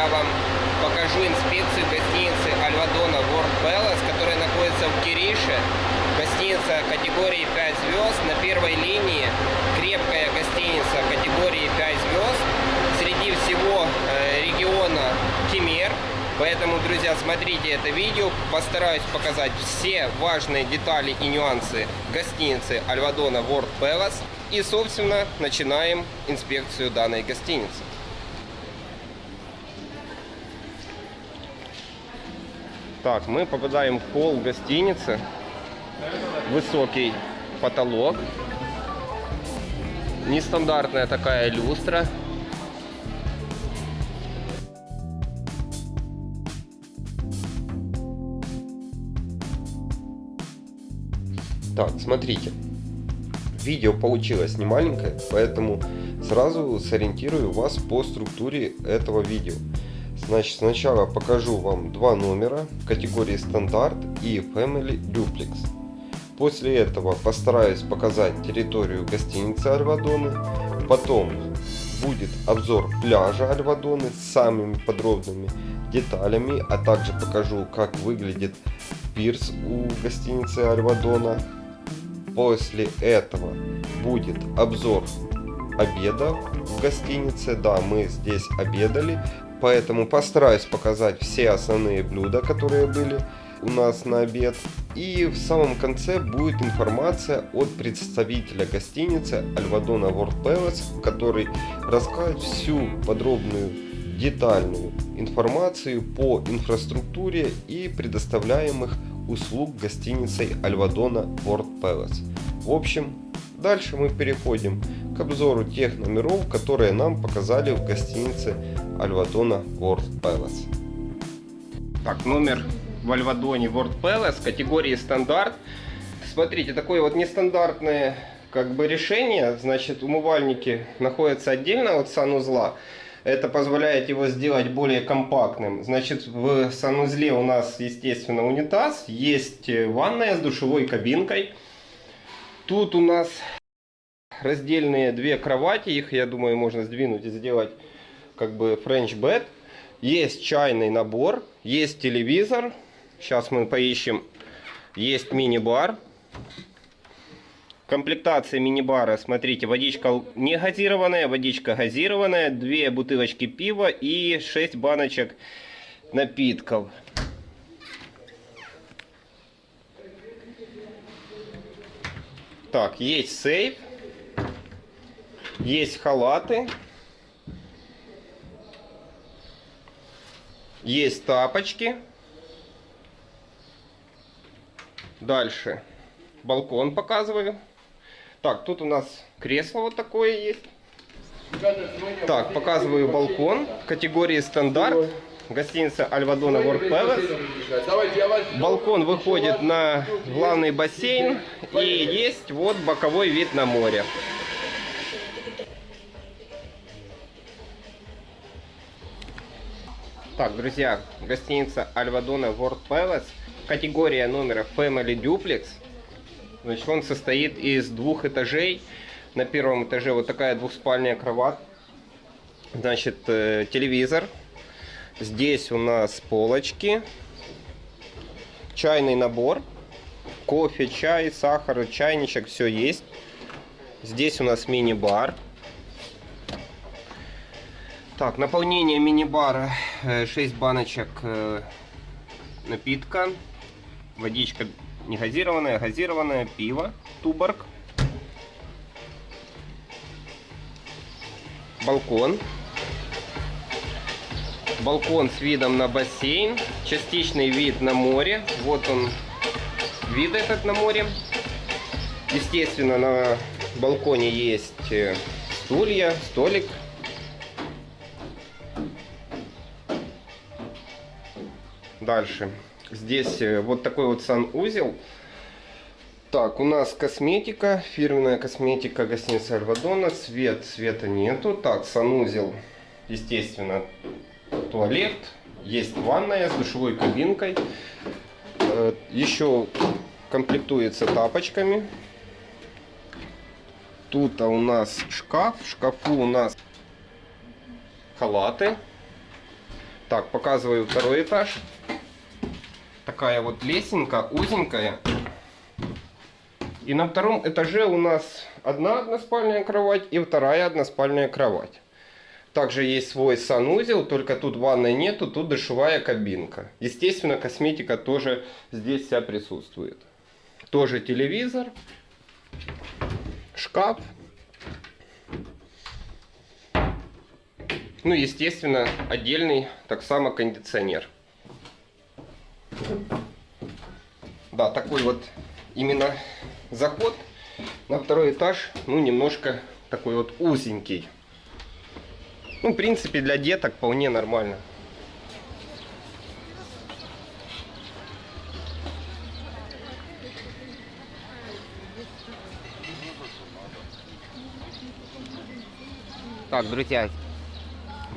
я вам покажу инспекцию гостиницы Альвадона World Palace, которая находится в Кирише. Гостиница категории 5 звезд на первой линии. Крепкая гостиница категории 5 звезд. Среди всего э, региона Кемер. Поэтому, друзья, смотрите это видео. Постараюсь показать все важные детали и нюансы гостиницы Альвадона World Palace. И, собственно, начинаем инспекцию данной гостиницы. Так, мы попадаем в холл гостиницы. Высокий потолок. Нестандартная такая люстра. Так, смотрите. Видео получилось не маленькое, поэтому сразу сориентирую вас по структуре этого видео. Значит, сначала покажу вам два номера категории стандарт и Family Duplex. После этого постараюсь показать территорию гостиницы Альвадоны. Потом будет обзор пляжа Альвадоны с самыми подробными деталями, а также покажу, как выглядит пирс у гостиницы Альвадона. После этого будет обзор обеда в гостинице. Да, мы здесь обедали. Поэтому постараюсь показать все основные блюда, которые были у нас на обед. И в самом конце будет информация от представителя гостиницы Альвадона World Palace, который расскажет всю подробную детальную информацию по инфраструктуре и предоставляемых услуг гостиницей Альвадона World Palace. В общем, дальше мы переходим обзору тех номеров, которые нам показали в гостинице Альвадона World Palace. Так, номер в Альвадоне World Palace категории стандарт. Смотрите, такое вот нестандартное как бы решение. Значит, умывальники находятся отдельно от санузла. Это позволяет его сделать более компактным. Значит, в санузле у нас, естественно, унитаз. Есть ванная с душевой кабинкой. Тут у нас раздельные две кровати. Их, я думаю, можно сдвинуть и сделать как бы French bed. Есть чайный набор, есть телевизор. Сейчас мы поищем. Есть мини-бар. Комплектация мини-бара, смотрите, водичка не газированная, водичка газированная, две бутылочки пива и 6 баночек напитков. Так, есть сейф, есть халаты, Есть тапочки. Дальше балкон показываю. Так, тут у нас кресло вот такое есть. Так, показываю балкон категории стандарт. Гостиница Альвадона World Palace. Балкон выходит на главный бассейн. И есть вот боковой вид на море. Так, друзья, гостиница Альвадона World Palace, категория номера Family Duplex. Значит, он состоит из двух этажей. На первом этаже вот такая двухспальная кровать. Значит, э, телевизор. Здесь у нас полочки. Чайный набор. Кофе, чай, сахар, чайничек, все есть. Здесь у нас мини-бар. Так, наполнение мини-бара 6 э, баночек э, напитка. Водичка не газированная, газированная, пиво, туборг. Балкон. Балкон с видом на бассейн. Частичный вид на море. Вот он, вид этот на море. Естественно, на балконе есть э, стулья, столик Дальше. Здесь э, вот такой вот санузел. Так, у нас косметика, фирменная косметика гостиницы Альвадона. Свет, света нету. Так, санузел, естественно, туалет. Есть ванная с душевой кабинкой. Э, еще комплектуется тапочками. Тут у нас шкаф. В шкафу у нас халаты. Так, показываю второй этаж. Такая вот лесенка, узенькая. И на втором этаже у нас одна односпальная кровать и вторая односпальная кровать. Также есть свой санузел, только тут ванной нету, тут душевая кабинка. Естественно, косметика тоже здесь вся присутствует. Тоже телевизор, шкаф. Ну, естественно, отдельный так само кондиционер. Да, такой вот именно заход на второй этаж, ну, немножко такой вот узенький. Ну, в принципе, для деток вполне нормально. Так, друзья,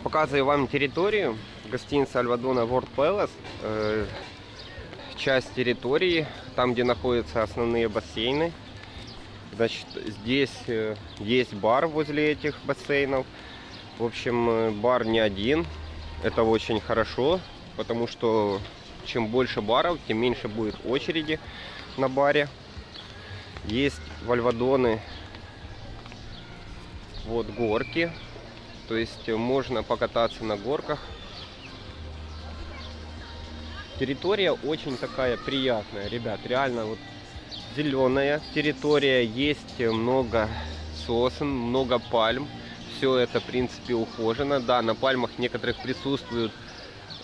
показываю вам территорию гостиницы Альвадона World Palace. Э, часть территории, там, где находятся основные бассейны. Значит, здесь э, есть бар возле этих бассейнов. В общем, э, бар не один. Это очень хорошо, потому что чем больше баров, тем меньше будет очереди на баре. Есть вальвадоны, вот горки. То есть можно покататься на горках. Территория очень такая приятная, ребят. Реально вот зеленая территория. Есть много сосен, много пальм все это, в принципе, ухожено. Да, на пальмах некоторых присутствуют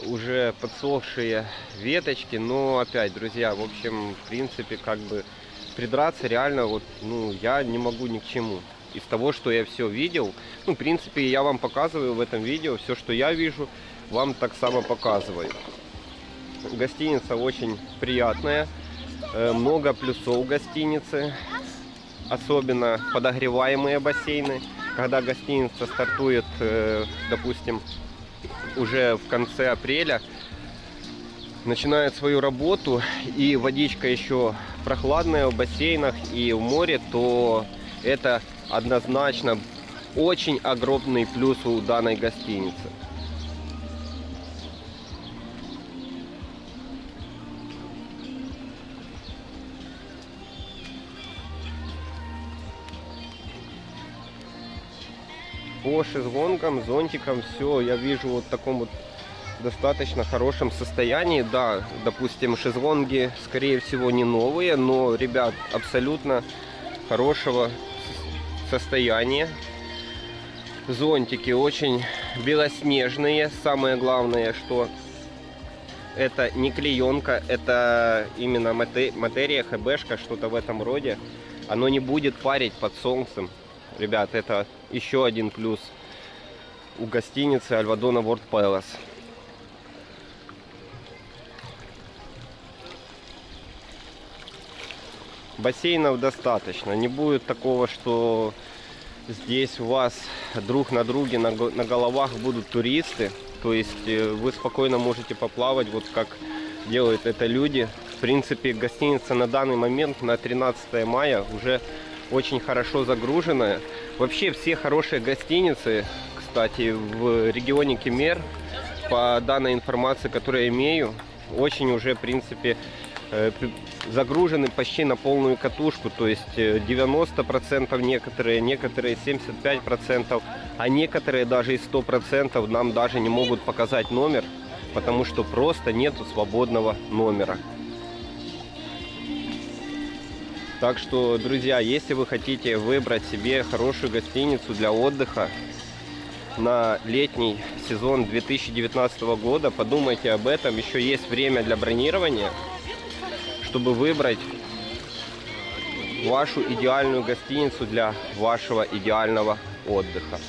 уже подсохшие веточки, но опять, друзья, в общем, в принципе, как бы придраться реально вот, ну, я не могу ни к чему. Из того, что я все видел, ну, в принципе, я вам показываю в этом видео все, что я вижу, вам так само показываю. Гостиница очень приятная, э, много плюсов гостиницы, особенно подогреваемые бассейны когда гостиница стартует, э, допустим, уже в конце апреля, начинает свою работу и водичка еще прохладная в бассейнах и в море, то это однозначно очень огромный плюс у данной гостиницы. по шезлонгам, зонтикам все я вижу вот в таком вот достаточно хорошем состоянии. Да, допустим, шезлонги, скорее всего, не новые, но, ребят, абсолютно хорошего состояния. Зонтики очень белоснежные. Самое главное, что это не клеенка, это именно материя, хбшка, что-то в этом роде. Оно не будет парить под солнцем. Ребят, это еще один плюс у гостиницы Альвадона World Palace. Бассейнов достаточно. Не будет такого, что здесь у вас друг на друге на, на головах будут туристы. То есть э, вы спокойно можете поплавать, вот как делают это люди. В принципе, гостиница на данный момент на 13 мая уже очень хорошо загруженная. Вообще все хорошие гостиницы, кстати, в регионе Кемер, по данной информации, которую я имею, очень уже, в принципе, э, загружены почти на полную катушку, то есть 90% э, некоторые, некоторые 75%, а некоторые даже и 100% нам даже не могут показать номер, потому что просто нету свободного номера. Так что, друзья, если вы хотите выбрать себе хорошую гостиницу для отдыха на летний сезон 2019 года, подумайте об этом. Еще есть время для бронирования, чтобы выбрать вашу идеальную гостиницу для вашего идеального отдыха.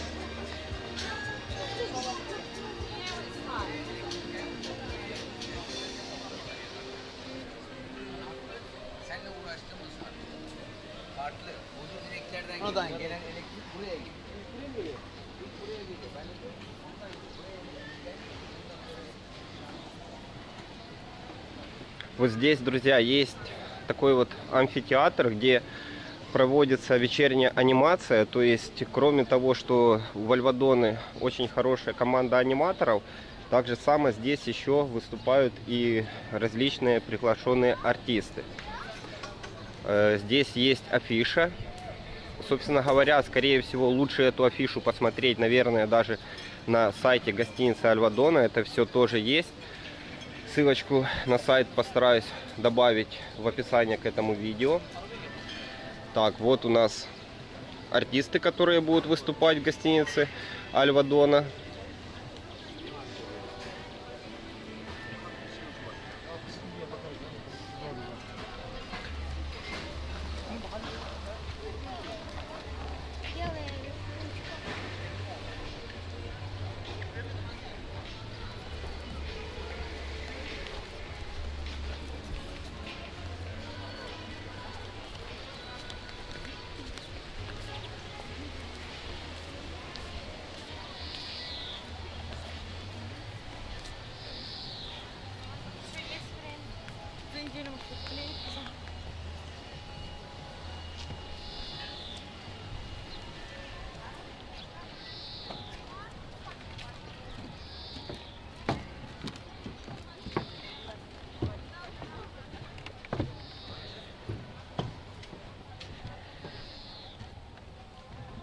Oradan gelen elektrik buraya gidiyor. Вот здесь, друзья, есть такой вот амфитеатр, где проводится вечерняя анимация. То есть, кроме того, что у Вальвадоны очень хорошая команда аниматоров, Так же самое здесь еще выступают и различные приглашенные артисты. Э, здесь есть афиша. Собственно говоря, скорее всего, лучше эту афишу посмотреть, наверное, даже на сайте гостиницы Альвадона. Это все тоже есть. Ссылочку на сайт постараюсь добавить в описание к этому видео. Так, вот у нас артисты, которые будут выступать в гостинице Альвадона.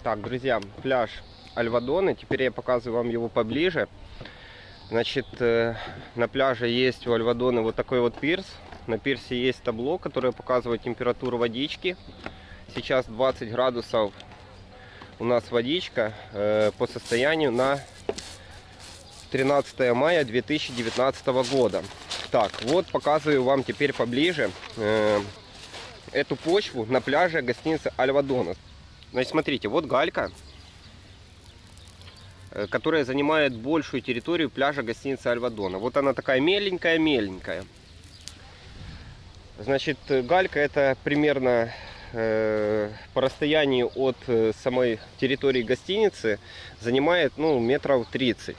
Так, друзья, пляж Альвадоны. Теперь я показываю вам его поближе. Значит, э, на пляже есть у Альвадоны вот такой вот пирс. На пирсе есть табло, которое показывает температуру водички. Сейчас 20 градусов у нас водичка э, по состоянию на 13 мая 2019 года. Так, вот показываю вам теперь поближе э, эту почву на пляже гостиницы Альвадона. Значит, смотрите, вот галька, э, которая занимает большую территорию пляжа гостиницы Альвадона. Вот она такая меленькая-меленькая. Значит, галька это примерно э, по расстоянию от э, самой территории гостиницы занимает ну, метров 30.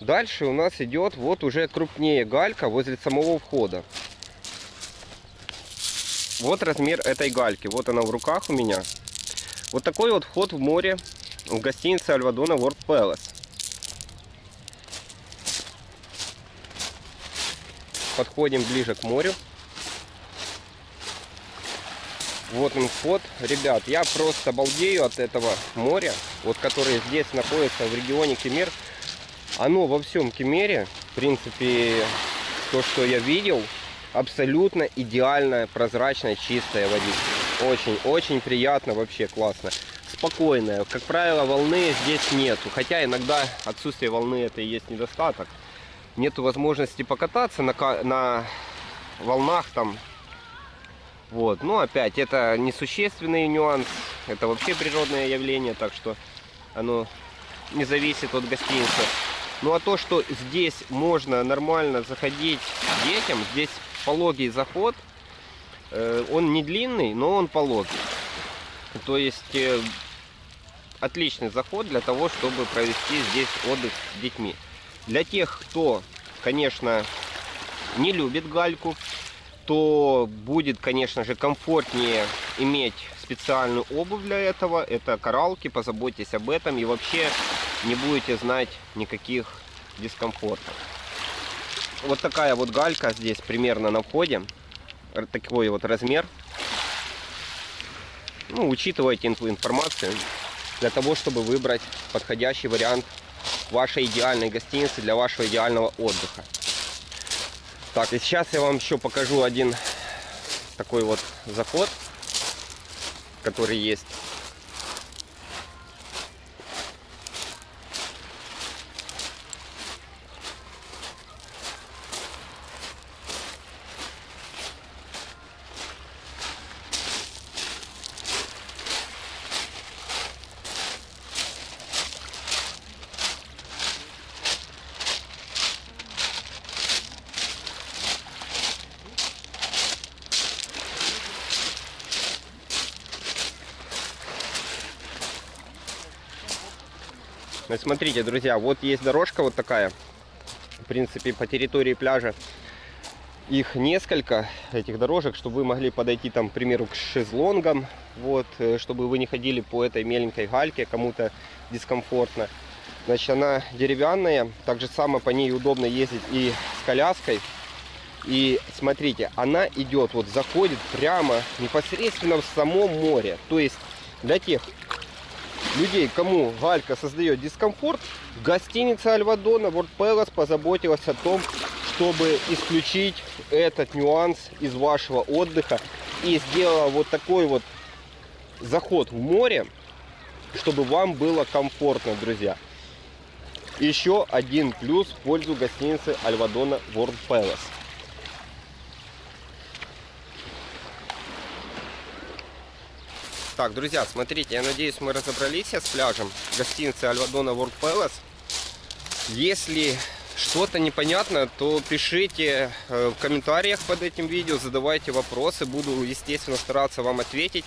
Дальше у нас идет вот уже крупнее галька возле самого входа. Вот размер этой гальки. Вот она в руках у меня. Вот такой вот вход в море в гостинице Альвадона World Palace. Подходим ближе к морю. Вот он вход. Ребят, я просто балдею от этого моря, вот которое здесь находится в регионе Кемер. Оно во всем Кемере, в принципе, то, что я видел, абсолютно идеальная, прозрачная, чистая водичка. Очень-очень приятно, вообще классно. Спокойная. Как правило, волны здесь нету. Хотя иногда отсутствие волны это и есть недостаток. Нету возможности покататься на, на волнах там вот. Но опять, это несущественный нюанс, это вообще природное явление, так что оно не зависит от гостиницы. Ну а то, что здесь можно нормально заходить детям, здесь пологий заход, он не длинный, но он пологий. То есть э, отличный заход для того, чтобы провести здесь отдых с детьми. Для тех, кто, конечно, не любит гальку, то будет, конечно же, комфортнее иметь специальную обувь для этого. Это коралки, позаботьтесь об этом и вообще не будете знать никаких дискомфортов. Вот такая вот галька здесь примерно на входе. Такой вот размер. Ну, учитывайте информацию для того, чтобы выбрать подходящий вариант вашей идеальной гостиницы для вашего идеального отдыха. Так, и сейчас я вам еще покажу один такой вот заход, который есть смотрите, друзья, вот есть дорожка вот такая. В принципе, по территории пляжа их несколько, этих дорожек, чтобы вы могли подойти там, к примеру, к шезлонгам, вот, э, чтобы вы не ходили по этой меленькой гальке, кому-то дискомфортно. Значит, она деревянная, так же само по ней удобно ездить и с коляской. И смотрите, она идет, вот заходит прямо непосредственно в само море. То есть для тех людей, кому галька создает дискомфорт, гостиница Альвадона World Palace позаботилась о том, чтобы исключить этот нюанс из вашего отдыха и сделала вот такой вот заход в море, чтобы вам было комфортно, друзья. Еще один плюс в пользу гостиницы Альвадона World Palace. Так, друзья, смотрите, я надеюсь, мы разобрались с пляжем гостиницы Альвадона World Palace. Если что-то непонятно, то пишите э, в комментариях под этим видео, задавайте вопросы. Буду, естественно, стараться вам ответить.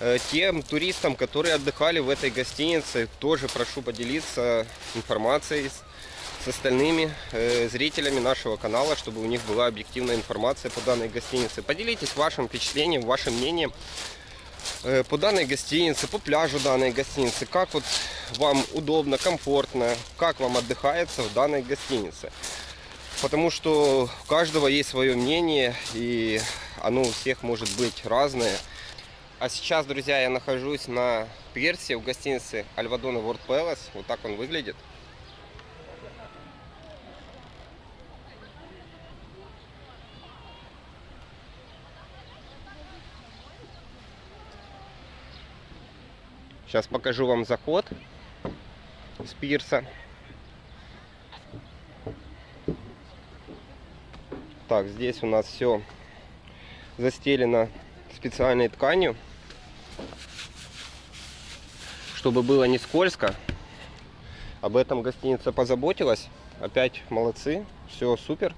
Э, тем туристам, которые отдыхали в этой гостинице, тоже прошу поделиться информацией с остальными э, зрителями нашего канала, чтобы у них была объективная информация по данной гостинице. Поделитесь вашим впечатлением, вашим мнением по данной гостинице, по пляжу данной гостиницы, как вот вам удобно, комфортно, как вам отдыхается в данной гостинице. Потому что у каждого есть свое мнение, и оно у всех может быть разное. А сейчас, друзья, я нахожусь на пирсе в гостинице Альвадона World Palace. Вот так он выглядит. Сейчас покажу вам заход с пирса. Так, здесь у нас все застелено специальной тканью, чтобы было не скользко. Об этом гостиница позаботилась. Опять молодцы, все супер.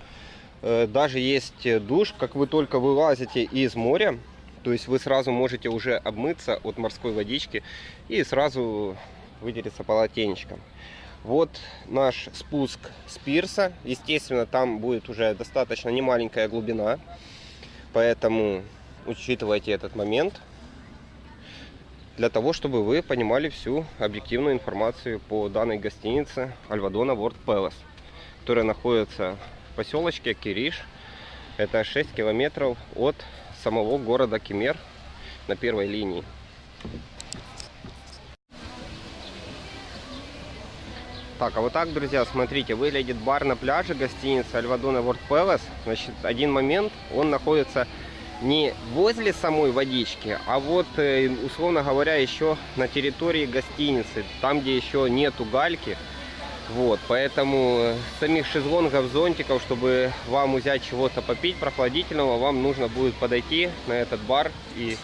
Э, даже есть душ, как вы только вылазите из моря, то есть вы сразу можете уже обмыться от морской водички и сразу вытереться полотенечком. Вот наш спуск с пирса. Естественно, там будет уже достаточно немаленькая глубина. Поэтому учитывайте этот момент. Для того, чтобы вы понимали всю объективную информацию по данной гостинице Альвадона World Palace. Которая находится в поселочке Кириш. Это 6 километров от самого города Кемер на первой линии. Так, а вот так, друзья, смотрите, выглядит бар на пляже гостиницы Альвадона World Palace. Значит, один момент, он находится не возле самой водички, а вот, э, условно говоря, еще на территории гостиницы, там, где еще нету гальки. Вот, поэтому э, самих шезлонгов, зонтиков, чтобы вам взять чего-то попить прохладительного, вам нужно будет подойти на этот бар и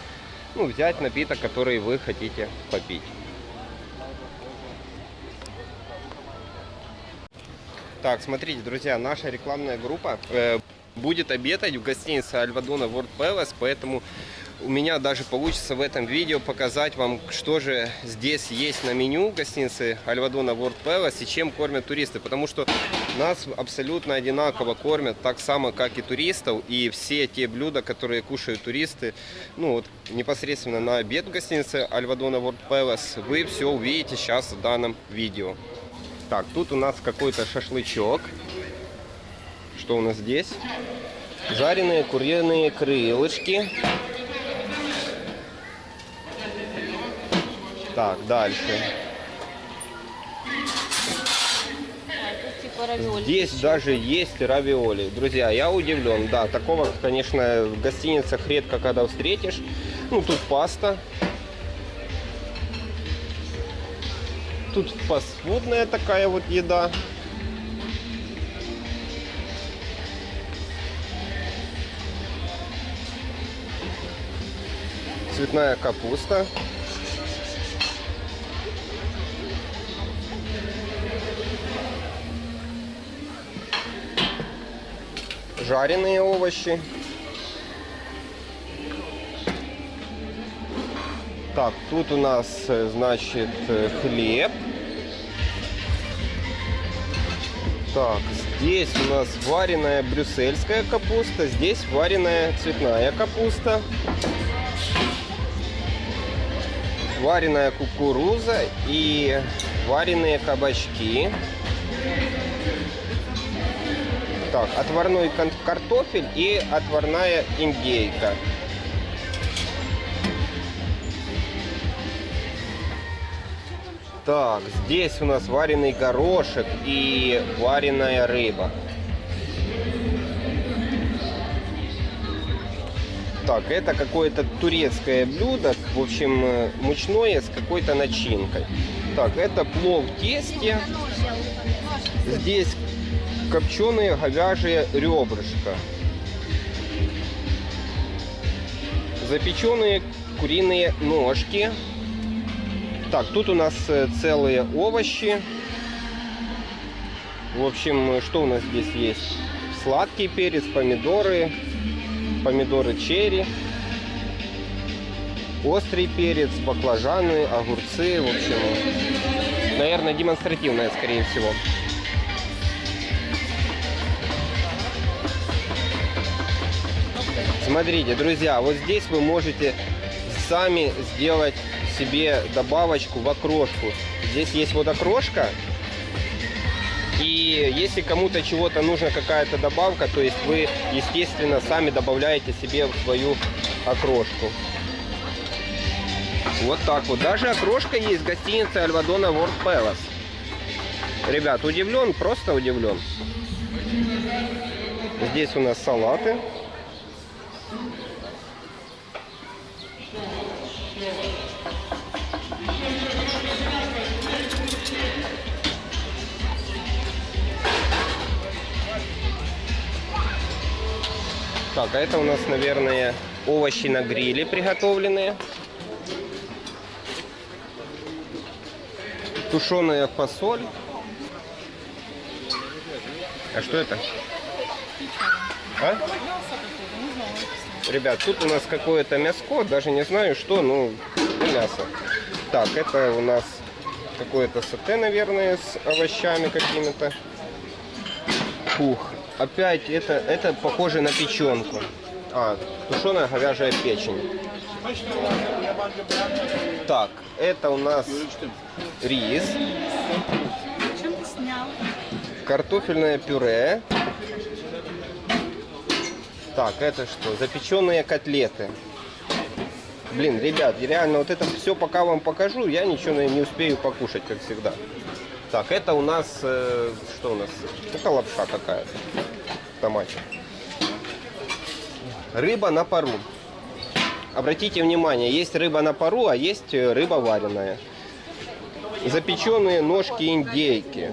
ну, взять напиток, который вы хотите попить. Так, смотрите, друзья, наша рекламная группа э, будет обедать в гостинице Альвадона World Palace, поэтому у меня даже получится в этом видео показать вам, что же здесь есть на меню гостиницы Альвадона World Palace и чем кормят туристы. Потому что нас абсолютно одинаково кормят, так само, как и туристов. И все те блюда, которые кушают туристы, ну вот непосредственно на обед в гостинице Альвадона World Palace, вы все увидите сейчас в данном видео. Так, тут у нас какой-то шашлычок. Что у нас здесь? Жареные куриные крылышки. Так, дальше. Здесь даже есть равиоли. Друзья, я удивлен. Да, такого, конечно, в гостиницах редко когда встретишь. Ну, тут паста. Тут фастфудная такая вот еда. Цветная капуста. Жареные овощи. Так, тут у нас, э, значит, э, хлеб. Так, здесь у нас вареная брюссельская капуста, здесь вареная цветная капуста. вареная кукуруза и вареные кабачки. Так, отварной картофель и отварная индейка. Так, здесь у нас вареный горошек и вареная рыба. Так, это какое-то турецкое блюдо, в общем, э, мучное с какой-то начинкой. Так, это плов в тесте. Здесь копченые говяжье ребрышко. Запеченные куриные ножки. Так, тут у нас э, целые овощи. В общем, что у нас здесь есть? Сладкий перец, помидоры, помидоры черри, острый перец, баклажаны, огурцы. В общем, наверное, демонстративная, скорее всего. Смотрите, друзья, вот здесь вы можете сами сделать себе добавочку в окрошку. Здесь есть вот окрошка. И если кому-то чего-то нужна какая-то добавка, то есть вы, естественно, сами добавляете себе в свою окрошку. Вот так вот. Даже окрошка есть в гостинице Альвадона World Palace. Ребят, удивлен, просто удивлен. Здесь у нас салаты. Так, а это у нас, наверное, овощи на гриле приготовленные. Тушеная фасоль. А что это? А? Ребят, тут у нас какое-то мяско, даже не знаю что, ну, мясо. Так, это у нас какое-то сате, наверное, с овощами какими-то. Фух, опять это, это похоже на печенку. А, тушеная говяжья печень. Так, это у нас рис. Картофельное пюре. Так, это что? Запеченные котлеты. Блин, ребят, реально вот это все пока вам покажу, я ничего не успею покушать, как всегда. Так, это у нас, э, что у нас? Это лапша какая-то в томате. Рыба на пару. Обратите внимание, есть рыба на пару, а есть э, рыба вареная. Запеченные ножки индейки.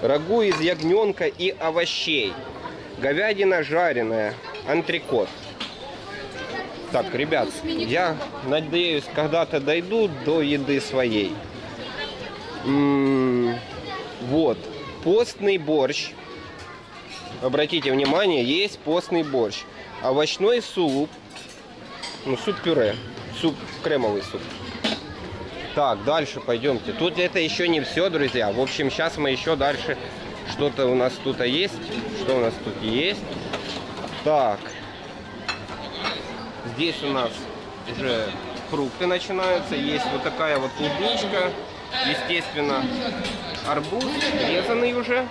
Рагу из ягненка и овощей. Говядина жареная. Антрикот. Так, ребят, я надеюсь, когда-то дойду до еды своей. М -м вот, постный борщ. Обратите внимание, есть постный борщ. Овощной суп. Ну, суп-пюре. Суп, кремовый суп. Так, дальше пойдемте. Тут это еще не все, друзья. В общем, сейчас мы еще дальше... Что-то у нас тут есть. Что у нас тут есть? Так. Здесь у нас уже фрукты начинаются. Есть вот такая вот клубничка. Естественно, арбуз резанный уже.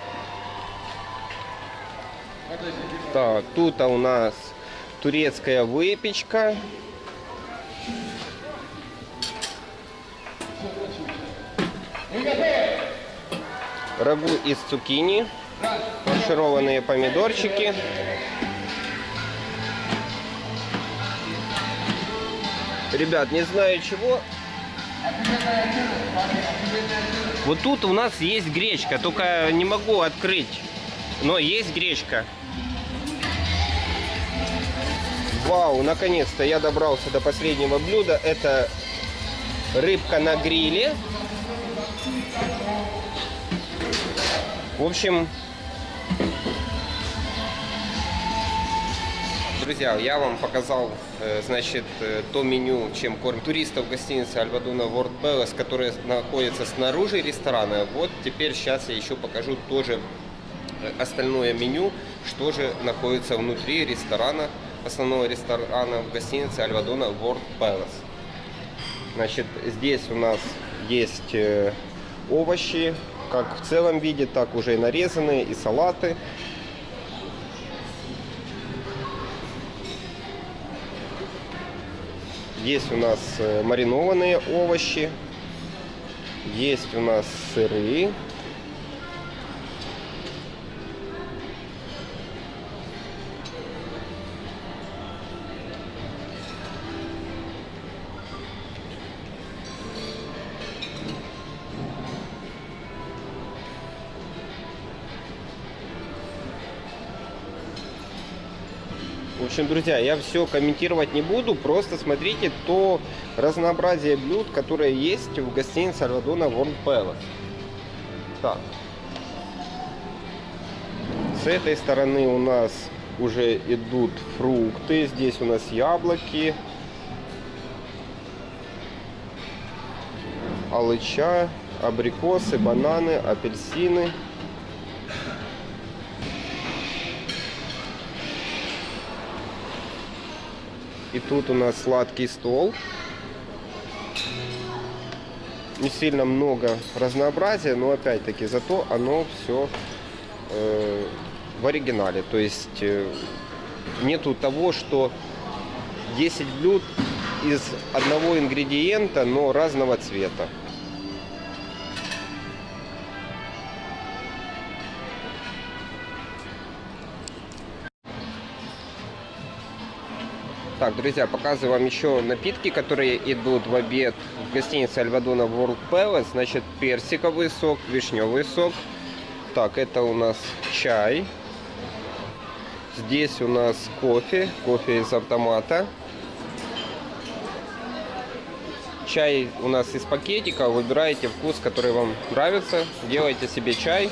Так, тут у нас турецкая выпечка. Рагу из цукини, фаршированные помидорчики. Ребят, не знаю чего. Вот тут у нас есть гречка, только не могу открыть. Но есть гречка. Вау, наконец-то я добрался до последнего блюда. Это рыбка на гриле. В общем, друзья, я вам показал, э, значит, э, то меню, чем кормят туристов в гостинице Альвадуна World Palace, которая находится снаружи ресторана. Вот теперь сейчас я еще покажу тоже э, остальное меню, что же находится внутри ресторана, основного ресторана в гостинице Альвадуна World Palace. Значит, здесь у нас есть овощи, как в целом виде, так уже и нарезанные, и салаты. Есть у нас э, маринованные овощи, есть у нас сыры, В общем, друзья, я все комментировать не буду, просто смотрите то разнообразие блюд, которые есть в гостинице Альвадона World Palace. Так. С этой стороны у нас уже идут фрукты, здесь у нас яблоки, алыча, абрикосы, бананы, апельсины. И тут у нас сладкий стол. Не сильно много разнообразия, но опять-таки зато оно все э, в оригинале. То есть э, нету того, что 10 блюд из одного ингредиента, но разного цвета. Так, друзья, показываю вам еще напитки, которые идут в обед в гостинице Альвадона World Palace. Значит, персиковый сок, вишневый сок. Так, это у нас чай. Здесь у нас кофе, кофе из автомата. Чай у нас из пакетика. Выбираете вкус, который вам нравится. Делайте себе чай.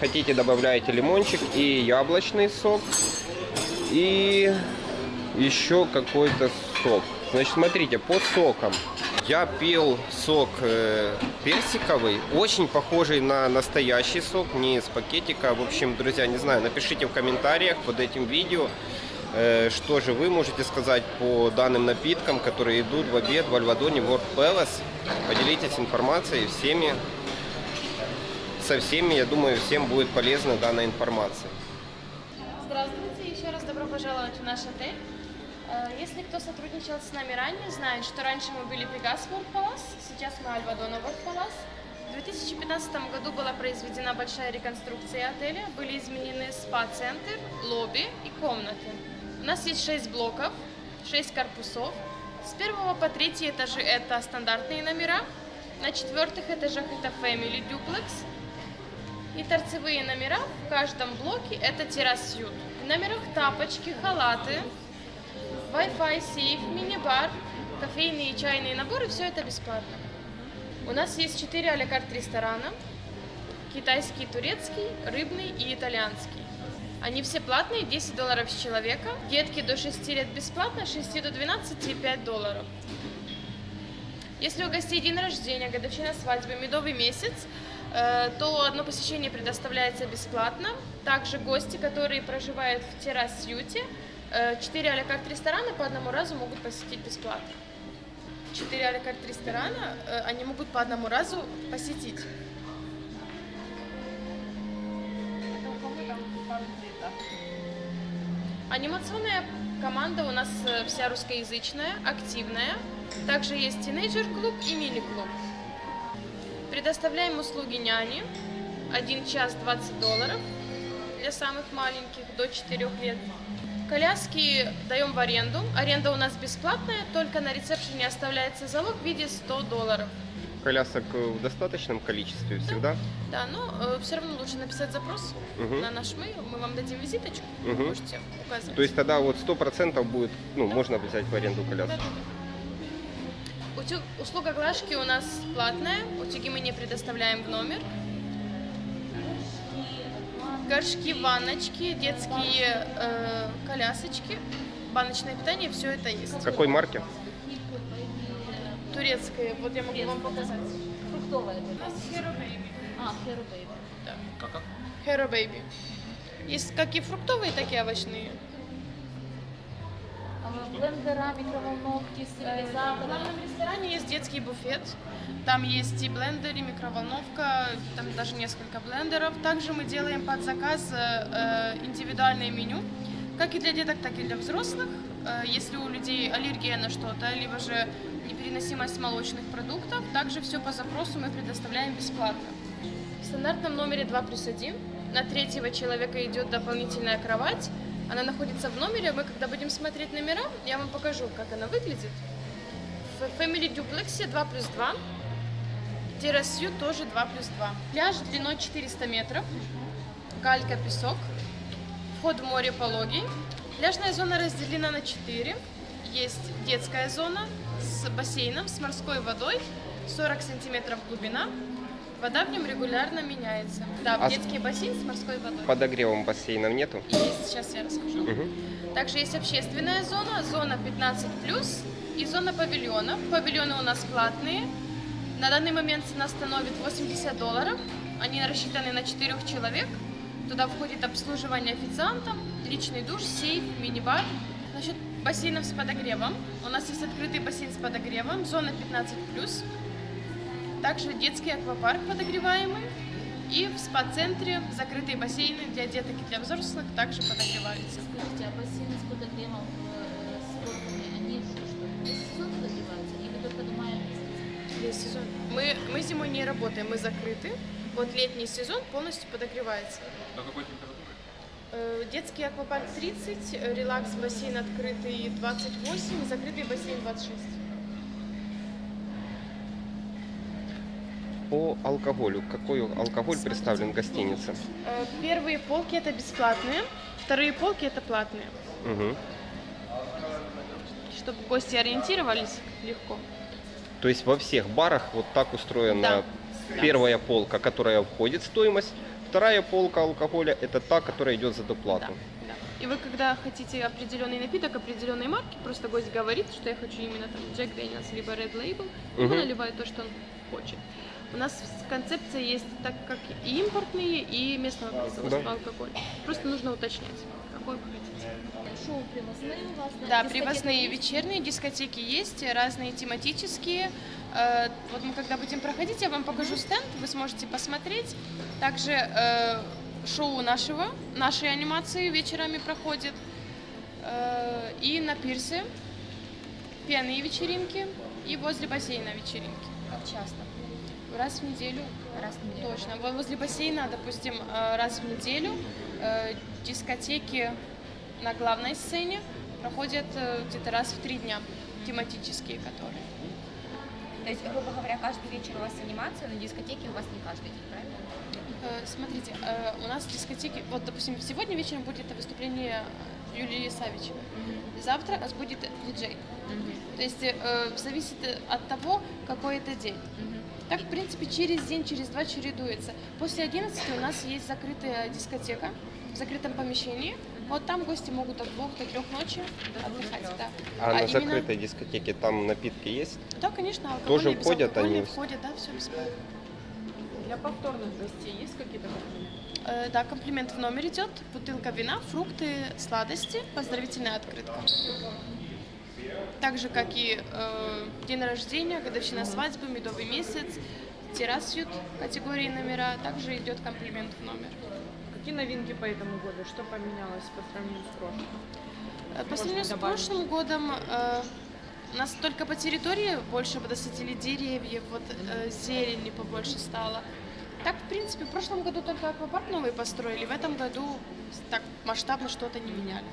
Хотите, добавляете лимончик и яблочный сок. И еще какой-то сок. Значит, смотрите, по сокам. Я пил сок э, персиковый, очень похожий на настоящий сок, не из пакетика. В общем, друзья, не знаю, напишите в комментариях под этим видео, э, что же вы можете сказать по данным напиткам, которые идут в обед в Альвадоне World Palace. Поделитесь информацией всеми, со всеми, я думаю, всем будет полезна данная информация. Здравствуйте, еще раз добро пожаловать в наш отель. Э, Если кто сотрудничал с нами ранее, знает, что раньше мы были Пегас World Palace, сейчас мы Альвадона World Palace. В 2015 году была произведена большая реконструкция отеля, были изменены спа-центр, лобби и комнаты. У нас есть 6 блоков, 6 корпусов. С первого по третий этажи это стандартные номера, на четвертых этажах это Family Duplex, и торцевые номера в каждом блоке это террас-ют. В номерах тапочки, халаты, Wi-Fi, сейф, мини-бар, кофейные и чайные наборы, все это бесплатно. У нас есть 4 а карт ресторана, китайский, турецкий, рыбный и итальянский. Они все платные, 10 долларов с человека. Детки до 6 лет бесплатно, 6 до 12 5 долларов. Если у гостей день рождения, годовщина свадьбы, медовый месяц, э, то одно посещение предоставляется бесплатно. Также гости, которые проживают в террас-юте, 4 а карт ресторана по одному разу могут посетить бесплатно. 4 а карт ресторана э, они могут по одному разу посетить. Анимационная команда у нас э, вся русскоязычная, активная. Также есть тинейджер-клуб и мини-клуб. Предоставляем услуги няни. 1 час 20 долларов для самых маленьких до 4 лет. Коляски даем в аренду. Аренда у нас бесплатная, только на ресепшене оставляется залог в виде 100 долларов. Колясок в достаточном количестве всегда? Да, но э, все равно лучше написать запрос Мгм. на наш mail, мы вам дадим визиточку, Мгм. можете указать. То есть тогда вот сто процентов будет, ну, можно взять в аренду коляску. Да-да-да. Утюг- услуга глажки у нас платная, утюги мы не предоставляем в номер. Горшки, ванночки, детские э, колясочки, баночное питание, все это есть. Какой марки? Турецкое, вот я могу вам показать. Фруктовая. У нас Hero Baby. А, Hero Baby. Да. Hero Baby. Есть как и фруктовые, так и овощные. Блендера, мікроволновки, Э, В главном ресторане есть детский буфет. Там есть и блендер, и микроволновка, там даже несколько блендеров. Также мы делаем под заказ э, э, индивидуальное меню, как и для деток, так и для взрослых. Э, Если у людей аллергия на что-то, либо же непереносимость молочных продуктов, также все по запросу мы предоставляем бесплатно. В стандартном номере 2 плюс 1 на третьего человека идет дополнительная кровать. Она находится в номере. Мы, когда будем смотреть номера, я вам покажу, как она выглядит. В Family Duplex 2 плюс 2. Террасью тоже 2 плюс 2. Пляж длиной 400 метров. Галька, песок. Вход в море пологий. Пляжная зона разделена на 4. Есть детская зона с бассейном, с морской водой. 40 сантиметров глубина. Вода в нем регулярно меняется. Да, А детский бассейн с морской водой. Подогревом бассейнов нету? Есть, сейчас я расскажу. Мгм. Также есть общественная зона, зона 15+, и зона павильонов. Павильоны у нас платные. На данный момент цена становит 80 долларов. Они рассчитаны на 4 человек. Туда входит обслуживание официантом, личный душ, сейф, мини-бар. Насчет бассейнов с подогревом. У нас есть открытый бассейн с подогревом, зона 15+. Также детский аквапарк подогреваемый. И в спа-центре закрытые бассейны для деток и для взрослых также подогреваются. Скажите, а бассейны с подогревом э, с горками, они что, что, весь сезон подогреваются или только до мая месяца? Весь сезон. Мы, мы зимой не работаем, мы закрыты. Вот летний сезон полностью подогревается. До какой температуры? Э, Детский аквапарк 30, э, релакс бассейн открытый 28, закрытый бассейн 26. По алкоголю. Какой алкоголь представлен в гостинице? Э, Первые полки это бесплатные, вторые полки это платные. Мгм. Чтобы гости ориентировались легко. То есть во всех барах вот так устроена Да. первая полка, которая входит в стоимость, вторая полка алкоголя это та, которая идет за Да, доплату. да. И вы, когда хотите определенный напиток, определенной марки, просто гость говорит, что я хочу именно там Jack Daniels либо Red Label, и Мгм. он наливает то, что он хочет. У нас концепция есть так как и импортные, и местного производства Да. алкоголь. Просто нужно уточнять, какой вы хотите. Шоу привозные у вас? Да, привозные есть? вечерние дискотеки есть, разные тематические. Э, Вот мы когда будем проходить, я вам покажу стенд, вы сможете посмотреть. Также э, шоу нашего, нашей анимации вечерами проходит. Э, И на пирсе пьяные вечеринки, и возле бассейна вечеринки. Как часто? Раз в неделю. Раз в неделю. Точно. Во- Возле бассейна, допустим, э, раз в неделю э, дискотеки на главной сцене проходят э, где-то раз в три дня, тематические которые. То есть, грубо говоря, каждый вечер у вас анимация, но дискотеки у вас не каждый день, правильно? Смотрите, у нас дискотеки, вот, допустим, сегодня вечером будет выступление Юлии Савичевой, завтра у нас будет диджей. То есть э, зависит от того, какой это день. Так, в принципе, через день, через два чередуется. После 11 у нас есть закрытая дискотека в закрытом помещении. Вот там гости могут от двух до трех ночи отдыхать. Да. А, на именно- закрытой дискотеке там напитки есть? Да, конечно, Тоже входят они? входят, да, все бесплатно. Для повторных гостей есть какие-то комплименты? Э, да, комплимент в номер идет. Бутылка вина, фрукты, сладости, поздравительная открытка. Так же, как и э, день рождения, годовщина свадьбы, медовый месяц, террасют категории номера. Также идет комплимент в номер. Какие новинки по этому году? Что поменялось по сравнению с прошлым? Э, По сравнению с прошлым годом э, у нас только по территории больше подосветили деревьев, вот э, зелени побольше стало. Так, в принципе, в прошлом году только аквапарк новый построили, в этом году так масштабно что-то не меняли.